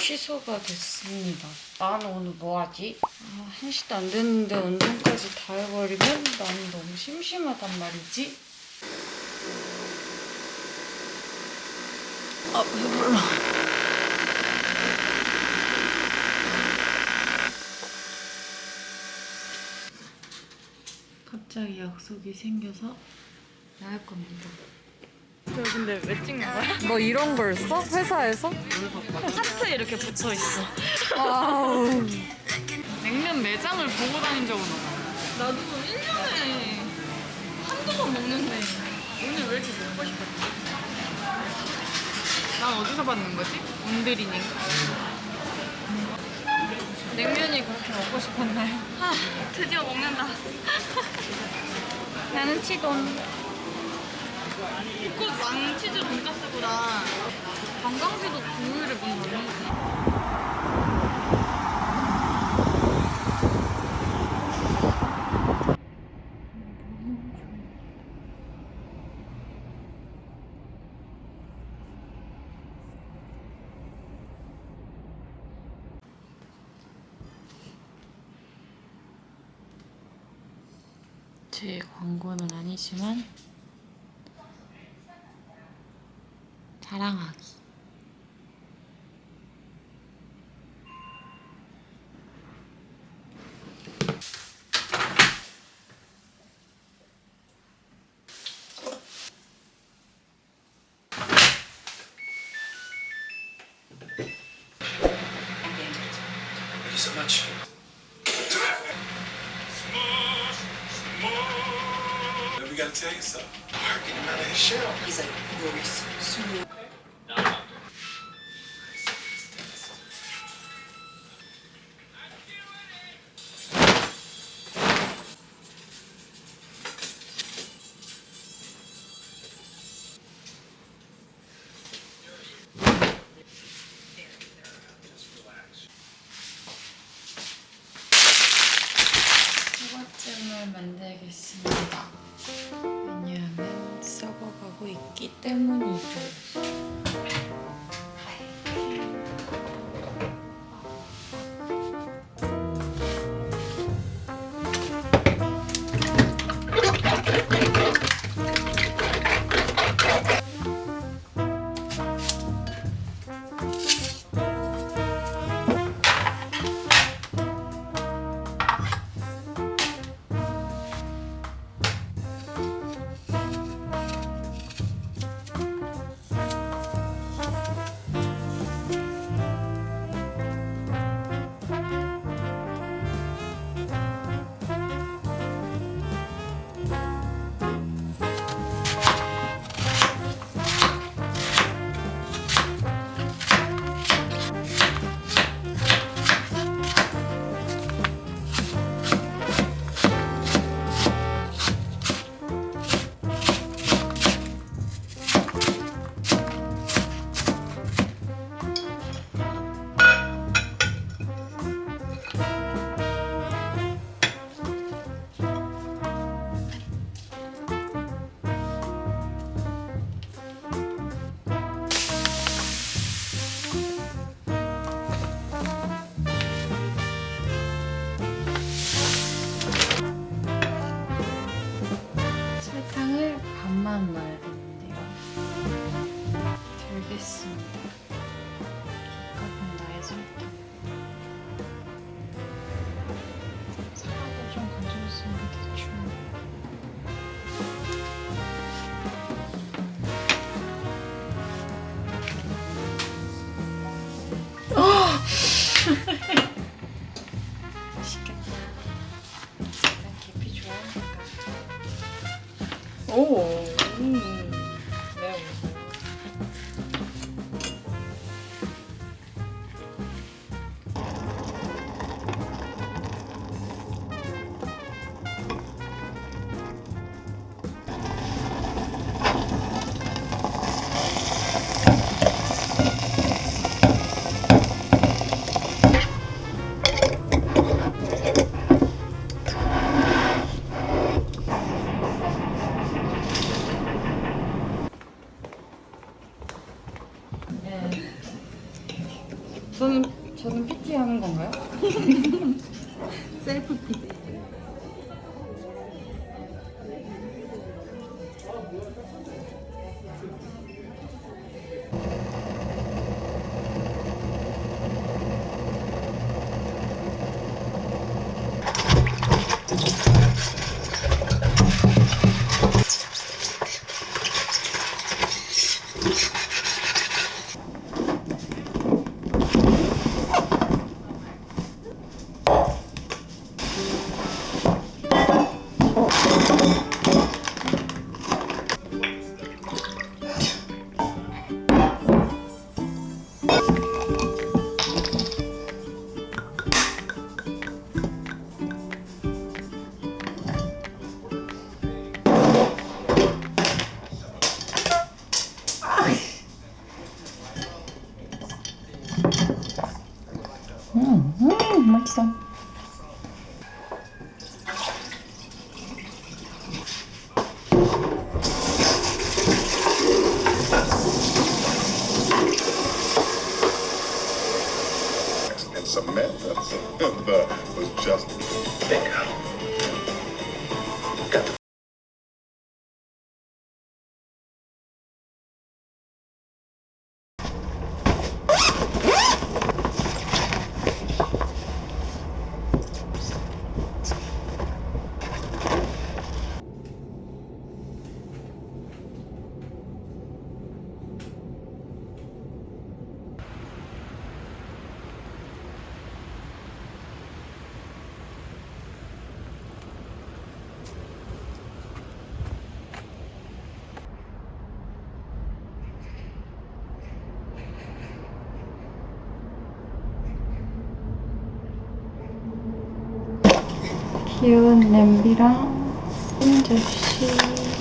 취소가 됐습니다. 나는 오늘 뭐하지? 아, 1시도 안 됐는데 운동까지 다 해버리면 나는 너무 심심하단 말이지. 아 배불러. 갑자기 약속이 생겨서 나갈 겁니다. 저 근데 왜 찍는 거야? 너 이런 걸 써? 회사에서? 하트 이렇게 붙어 있어. 아우. 냉면 매장을 보고 다닌 적은 없어. 나도 1년에 한두 번 먹는데 오늘 왜 이렇게 먹고 싶었지? 난 어디서 받는 거지? 온드리닌가? 냉면이 그렇게 먹고 싶었나요? 아, 드디어 먹는다. 나는 치돈. 꼭 왕치즈 돈가스보다 관광지도 국물을 먼저 넣는 제 광고는 아니지만 자랑하기. Thank you so much. We gotta tell you something. Mark, get him out of his shell. He's like glorious. Smooth. 만들겠습니다. 왜냐하면 썩어가고 있기 때문이죠. mother was just 귀여운 냄비랑 흰 접시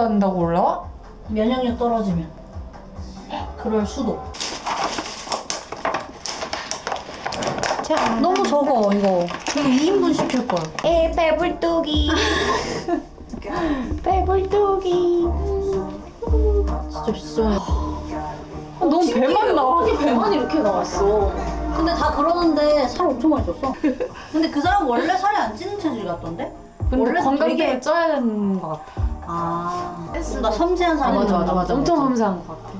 어쩐다고 올라와? 면역력 떨어지면. 그럴 수도. 자, 너무 적어 이거. 2인분 시킬 걸 에 배불뚝이. 배불뚝이. 진짜 비싸 아, 너무 어, 배만 나와. 어떻게 배만 이렇게 나왔어. 근데 다 그러는데 살 엄청 많이 쪘어. 근데 그 사람 원래 살이 안 찌는 체질 같던데? 근데 원래 건강 되게... 쪄야 되는 것 같아. 아, 나 섬세한 아, 사람. 맞아, 맞아, 맞아. 엄청 섬세한 것 같아.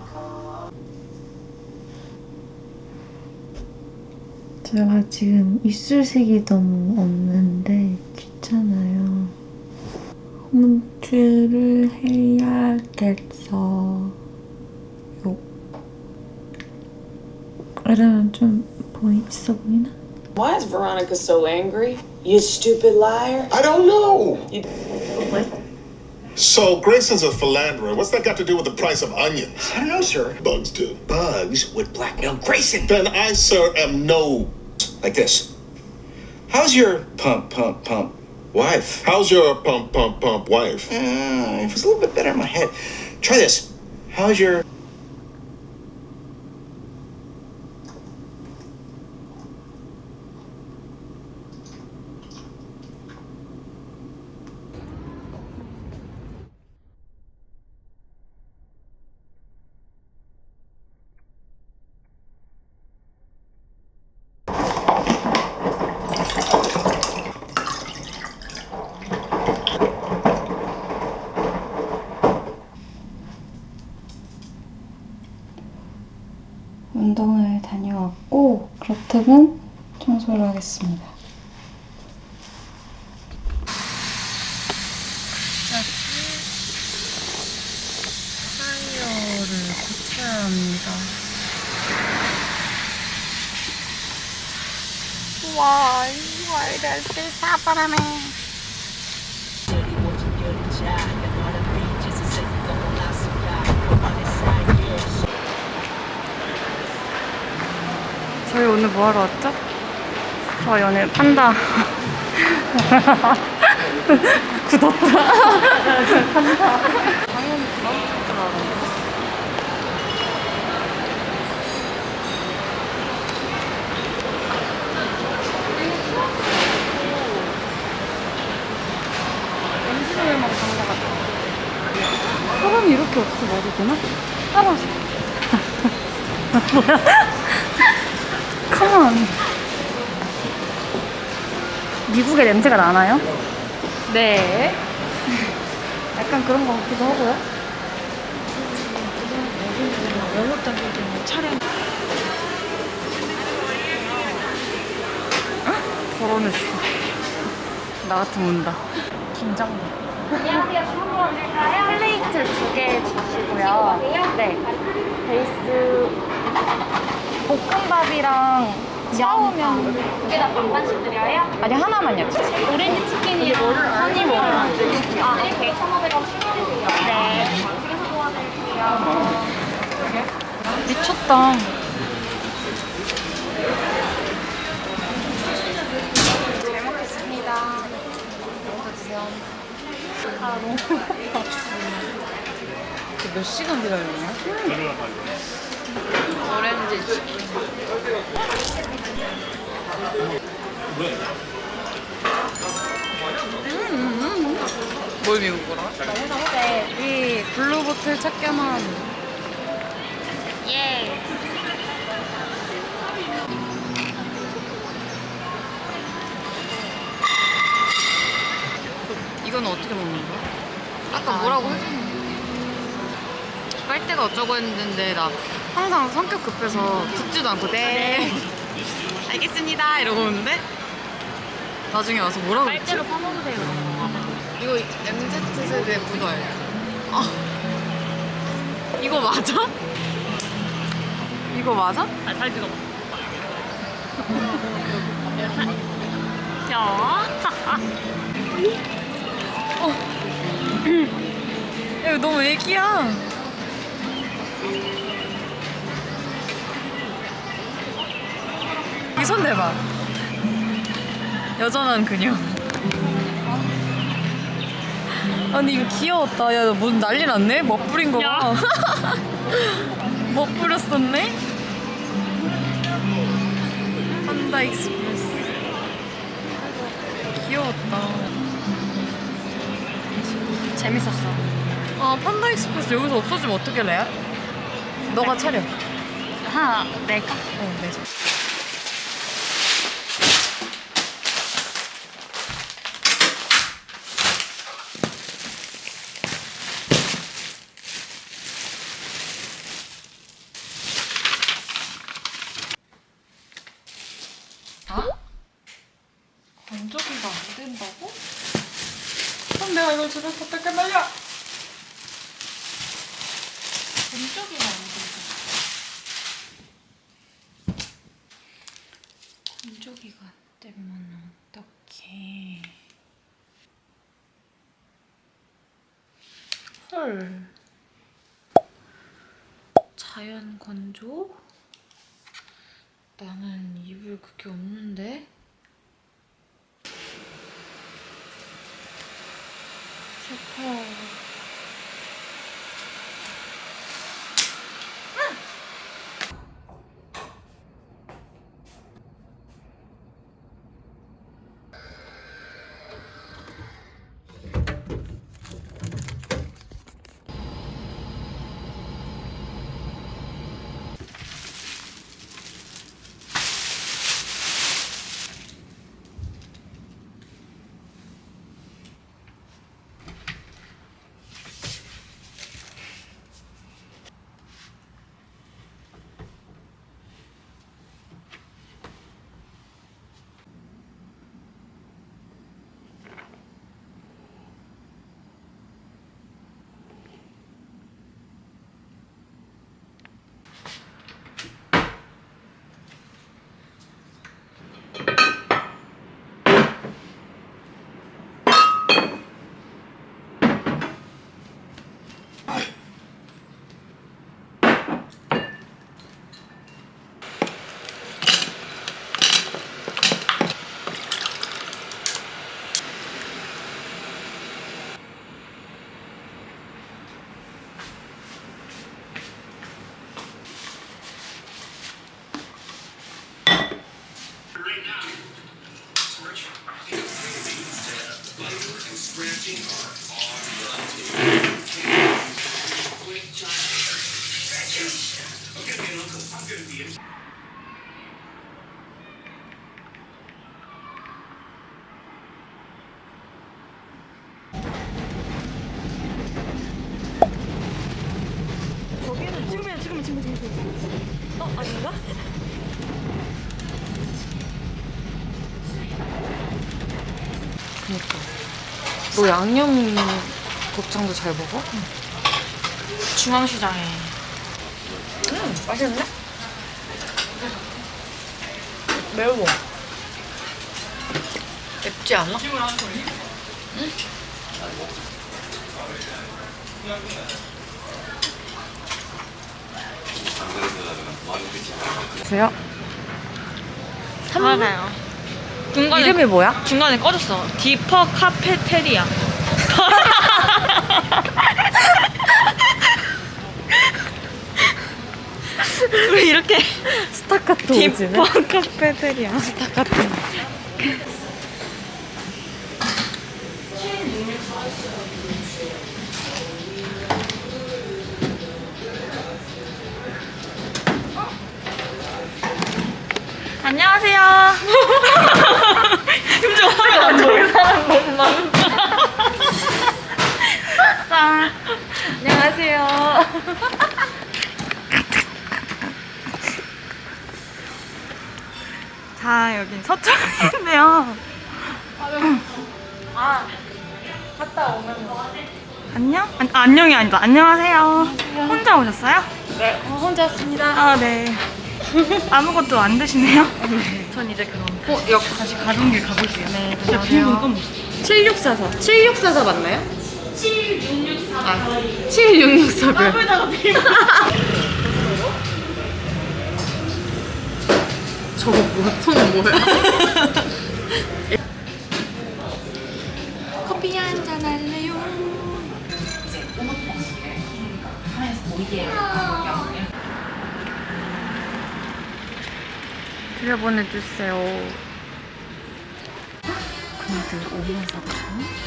제가 지금 입술색이 너무 없는데 귀찮아요. 홈트를 해야겠어 요. 이러면 좀 보이 있어 보이나? Why is Veronica so angry? You stupid liar. I don't know. You- So Grayson's a philanderer. What's that got to do with the price of onions? I don't know, sir. Bugs do. Bugs would blackmail Grayson. Then I, sir, am no. Like this. How's your pump, pump, pump wife? How's your pump, pump, pump wife? Uh, it was a little bit better in my head. Try this. How's your. 운동을 다녀왔고 그렇다면 청소를 하겠습니다. 타이어를 고쳐야 합니다. This happen to me? 저희 오늘 뭐 하러 왔죠? 저희 오늘 판다 굳었다 판다 당연히 부담스럽게 나오는데 엔진오일만 간것 같아 사람이 이렇게 없어 말이 되나? 따라오세요 뭐야? 컴온. 미국의 냄새가 나나요? 네. 약간 그런 것 같기도 하고요. 차량. 덜어냈어. 나 같으면 운다. 긴장돼. 안녕하세요. 한번 플레이트 두 개 주시고요. 네. 베이스 볶음밥이랑 샤오면 두 개 다 반반씩 드려요? 아니 하나만요. 오렌지 치킨이요. 허니 뭐? 아 오케이. 1,500원 추가해주세요. 네. 도와드릴게요. 미쳤다. 잘 먹겠습니다. 드세요. 아 너무 배고파. 몇 시간 기다렸냐? 오렌지 치킨. 뭘 미국 거라? 이 블루보틀 찾겨만 예. 이건 어떻게 먹는 거야? 아까 뭐라고 해줬는데 빨대가 어쩌고 했는데 나 항상 성격 급해서 듣지도 않고 네 알겠습니다 이러고 오는데 나중에 와서 뭐라고 했지? 빨대로 퍼먹으세요 이거 MZ세대 묻어요 아. 이거 맞아? 이거 맞아? 아잘 들어 야 어. 야, 이거 너무 애기야 손 대봐. 여전한 그녀. 아니 이거 귀여웠다. 야, 뭔 난리 났네? 멋부린 거 봐. 멋부렸었네? 판다 익스프레스. 귀여웠다. 재밌었어. 아 판다 익스프레스 여기서 없어지면 어떻게 레아? 너가 차려. 하나 낼까? 어, 네. 아? 건조기가 안 된다고? 그럼 내가 이걸 집에서 어떻게 말려? 건조기가 안. 건조기가 안 되면 어떡해. 헐. 자연 건조? 나는 이불 그게 없는데? 그니까. 너 양념 곱창도 잘 먹어? 중앙시장에 음, 맛있는데? 매워. 맵지 않아? 보세요. 알아요 중간에 이름이 뭐야? 중간에 꺼졌어 디퍼 카페테리아 왜 이렇게 스타카토 디퍼 카페테리아 스타카토. 안녕하세요 심지어 화면 안 보여 사람 짠 안녕하세요. 자 여기 서쪽인데요 아 갔다 오면 안녕? 아, 안녕이 아니다 안녕하세요 혼자 오셨어요? 네, 혼자 왔습니다. 아 네 아무것도 안 드시네요? 전 이제 그럼 어, 역 다시 가던 길 가볼게요 네 진짜 비밀은 건 7644. 7644 맞나요? 7664. 아, 7664. 나무에다가 비밀 저거 뭐야? 손은 뭐야? 커피 한 잔 할래요? 들여보내주세요 근데 5만 4천?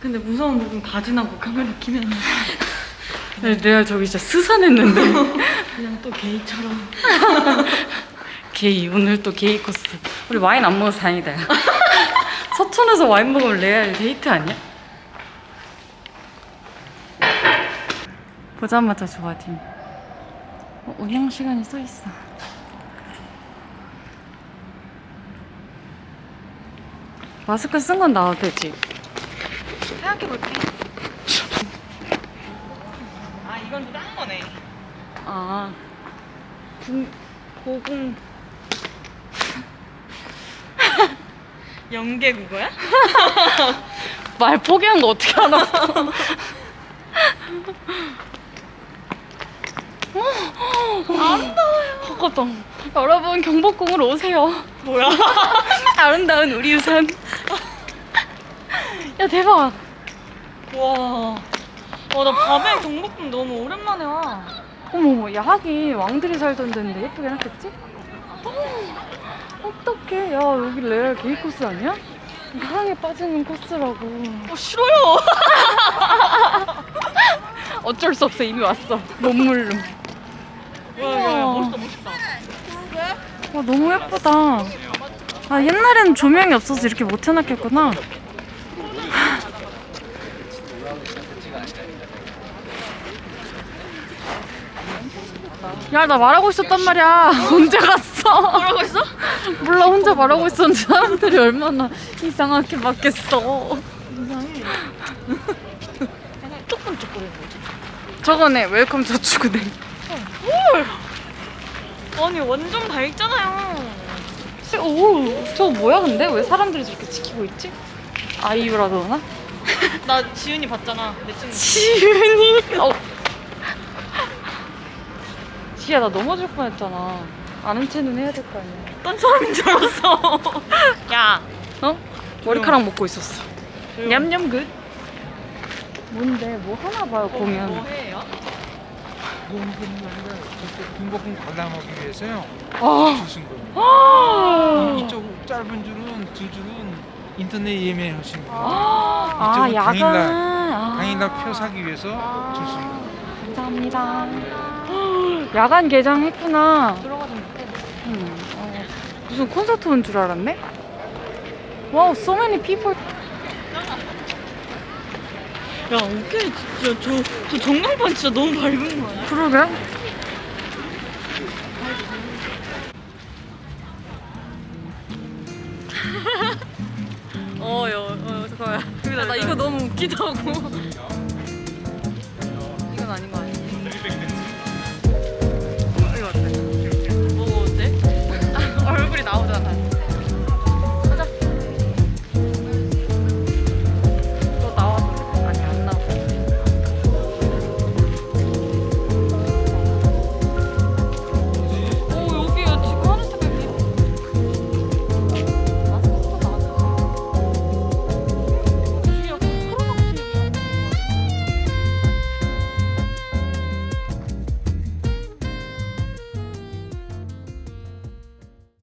근데 무서운 부분 다 지나고 카메라 키면 내가 저기 진짜 스산했는데 그냥 또 게이처럼 게이 오늘 또 게이 코스 우리 와인 안 먹어서 다행이다 야. 서촌에서 와인 먹으면 레알 데이트 아니야? 보자마자 좋아 팀 어, 운영 시간이 써 있어 마스크 쓴 건 나와도 되지 생각해볼게. 아 이건 또딴 거네. 아 분, 고궁 연계 국어야? 말 포기한 거 어떻게 알았어? 아름다워요. 헛거동. 여러분 경복궁으로 오세요. 뭐야? 아름다운 우리 우산. 야 대박. 와. 와, 나 밤에 경복궁 너무 오랜만에 와. 어머머, 야, 하긴 왕들이 살던 데인데 예쁘게 해놨겠지? 어떡해. 야, 여기 레알 게이 코스 아니야? 사랑에 빠지는 코스라고. 어, 싫어요. 어쩔 수 없어, 이미 왔어. 몸물로. 멋있다, 멋있다. 와, 너무 예쁘다. 아, 옛날에는 조명이 없어서 이렇게 못 해놨겠구나. 야, 나 말하고 있었단 말이야. 언제 갔어? 말하고 있어? 몰라, 혼자 말하고 있었는데 사람들이 얼마나 이상하게 봤겠어. 이상해. 조금 조금 저거네, 웰컴 저축은행. 아니, 완전 밝잖아요. 오, 저거 뭐야, 근데? 왜 사람들이 저렇게 지키고 있지? 아이유라 그러나? 나 지은이 봤잖아, 내 친구. 지은이? 어. 지야 나 넘어질 뻔했잖아. 아는 체는 해야 될 거 아니야. 어떤 사람인 줄 알았어. 야, 어? 머리카락 먹고 있었어. 냠냠 good. 뭔데 뭐 하나 봐요 공연. 뭐 해요? 경복궁 관람하기 위해서요. 아, 줄 서신 거예요. 아, 이쪽 짧은 줄은 두 줄은 인터넷 예매하신 거예요. 아, 이쪽은 야간. 당일날, 아. 당일날 표 사기 위해서 줄 서신 거예요. 감사합니다. 야간 개장했구나. 들어가지 못해. 음, 어, 무슨 콘서트 온 줄 알았네. 와우, so many people. 야, 오케이. 진짜 저, 저 전광판 진짜 너무 밝은 거 아니야? 그러게. 어, 여, 어, 잠깐만. 야, 나 이거 너무 웃기다고. 이건 아닌 거 아니야? 이거 어때? 뭐가 어때? 얼굴이 나오잖아.